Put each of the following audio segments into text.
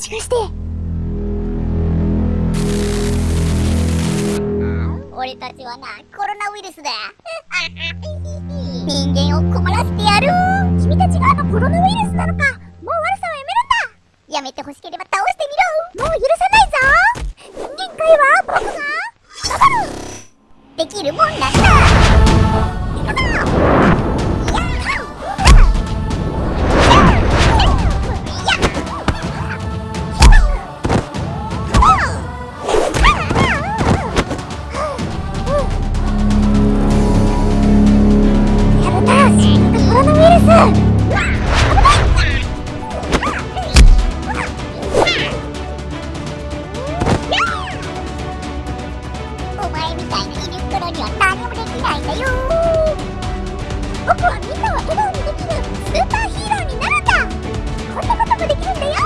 しかして。俺たちはなコロナウイルスだ。人間を困らせてやる。君たちがあのコロナウイルスなのか。もう悪さはやめるんだ。やめてほしければ倒してみろ。を笑顔にできるスーパーヒーローになこともできるんだよ。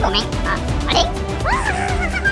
ごめん。ああれ？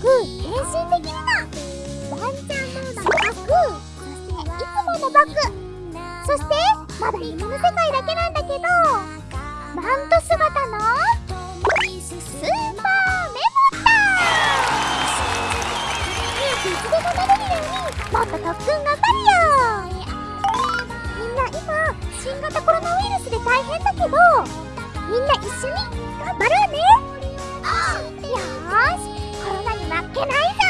僕変身できるのワンちゃんモードのバッグそしていつものバッグそしてまだ夢の世界だけなんだけどマント姿のスーパーメモタン早くいつでもなれるようにもっと特訓頑張るよみんな今新型コロナウイルスで大変だけどみんな一緒に頑張ろうね。けないぞ